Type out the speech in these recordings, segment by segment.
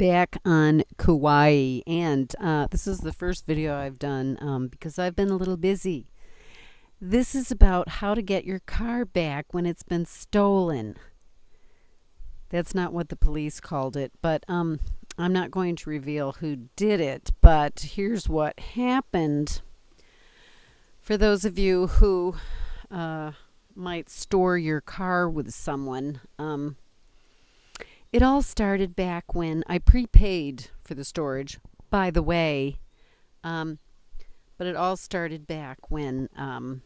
back on Kauai, and uh, this is the first video I've done um, because I've been a little busy. This is about how to get your car back when it's been stolen. That's not what the police called it, but um, I'm not going to reveal who did it, but here's what happened. For those of you who uh, might store your car with someone, um, it all started back when I prepaid for the storage, by the way. Um, but it all started back when um,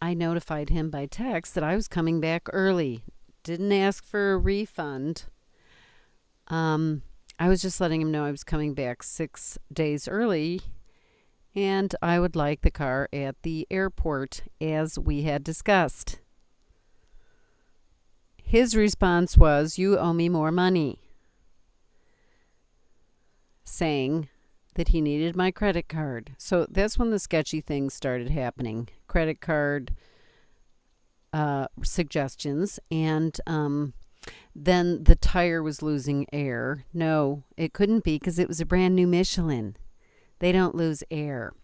I notified him by text that I was coming back early. Didn't ask for a refund. Um, I was just letting him know I was coming back six days early and I would like the car at the airport as we had discussed. His response was, You owe me more money, saying that he needed my credit card. So that's when the sketchy things started happening credit card uh, suggestions. And um, then the tire was losing air. No, it couldn't be because it was a brand new Michelin. They don't lose air.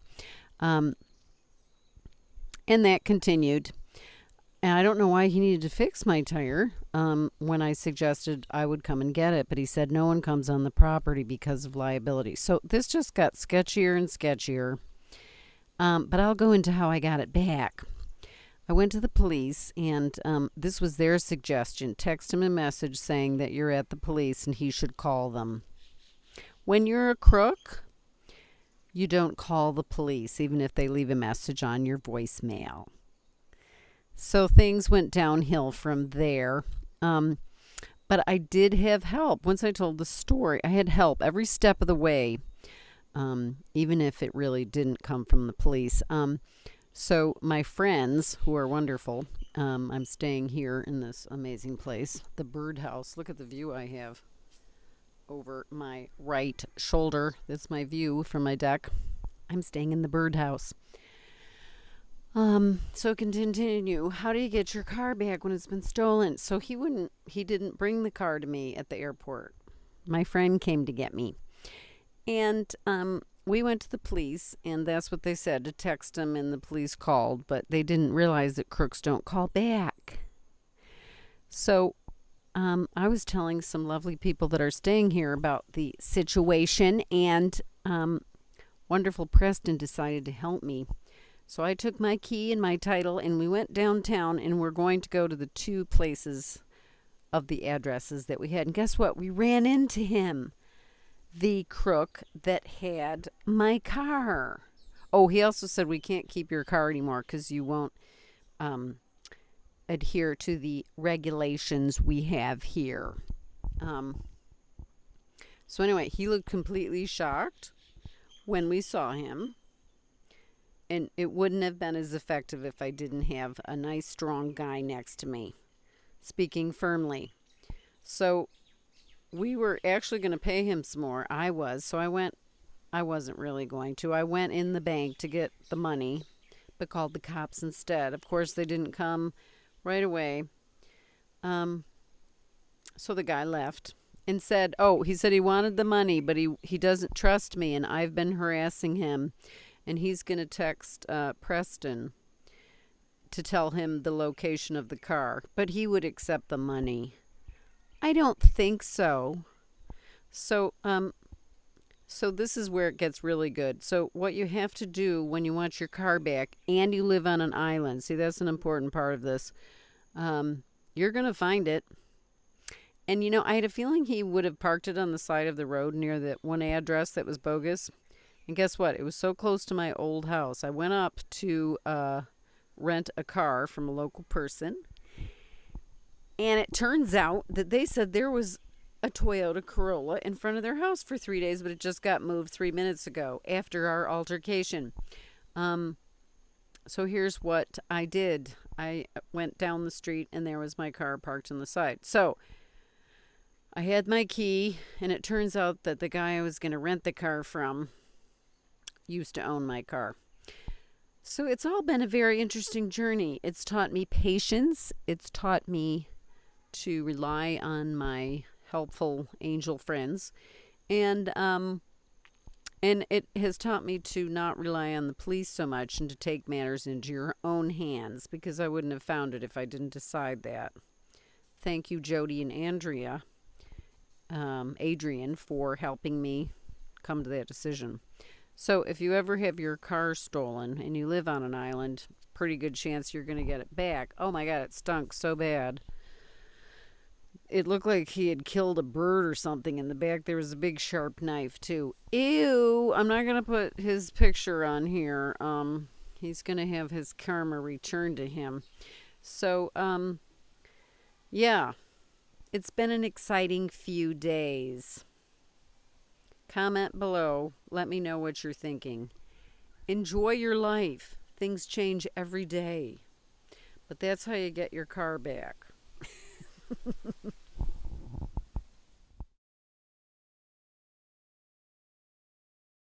Um, and that continued. And I don't know why he needed to fix my tire um, when I suggested I would come and get it, but he said no one comes on the property because of liability. So this just got sketchier and sketchier. Um, but I'll go into how I got it back. I went to the police, and um, this was their suggestion. Text him a message saying that you're at the police and he should call them. When you're a crook, you don't call the police, even if they leave a message on your voicemail. So things went downhill from there. Um, but I did have help. Once I told the story, I had help every step of the way, um, even if it really didn't come from the police. Um, so my friends, who are wonderful, um, I'm staying here in this amazing place, the birdhouse. Look at the view I have over my right shoulder. That's my view from my deck. I'm staying in the birdhouse. Um, so continue. How do you get your car back when it's been stolen? So he wouldn't he didn't bring the car to me at the airport. My friend came to get me. And um we went to the police and that's what they said to text him and the police called, but they didn't realize that crooks don't call back. So um, I was telling some lovely people that are staying here about the situation, and um, wonderful Preston decided to help me. So I took my key and my title, and we went downtown, and we're going to go to the two places of the addresses that we had. And guess what? We ran into him, the crook that had my car. Oh, he also said we can't keep your car anymore because you won't um, adhere to the regulations we have here. Um, so anyway, he looked completely shocked when we saw him. And it wouldn't have been as effective if I didn't have a nice, strong guy next to me, speaking firmly. So we were actually going to pay him some more. I was. So I went, I wasn't really going to. I went in the bank to get the money, but called the cops instead. Of course, they didn't come right away. Um, so the guy left and said, "Oh, he said he wanted the money, but he he doesn't trust me, and I've been harassing him, and he's going to text uh, Preston to tell him the location of the car, but he would accept the money." I don't think so. So, um, so this is where it gets really good. So what you have to do when you want your car back and you live on an island, see that's an important part of this. Um, you're going to find it. And you know, I had a feeling he would have parked it on the side of the road near that one address that was bogus. And guess what? It was so close to my old house. I went up to uh, rent a car from a local person. And it turns out that they said there was a Toyota Corolla in front of their house for three days, but it just got moved three minutes ago after our altercation. Um, so here's what I did I went down the street and there was my car parked on the side. So I had my key, and it turns out that the guy I was going to rent the car from used to own my car. So it's all been a very interesting journey. It's taught me patience, it's taught me to rely on my helpful angel friends. And um and it has taught me to not rely on the police so much and to take matters into your own hands because I wouldn't have found it if I didn't decide that. Thank you, Jody and Andrea, um, Adrian, for helping me come to that decision. So, if you ever have your car stolen and you live on an island, pretty good chance you're going to get it back. Oh my God, it stunk so bad it looked like he had killed a bird or something in the back. There was a big sharp knife too. Ew! I'm not gonna put his picture on here. Um, he's gonna have his karma returned to him. So, um, yeah, it's been an exciting few days. Comment below. Let me know what you're thinking. Enjoy your life. Things change every day. But that's how you get your car back.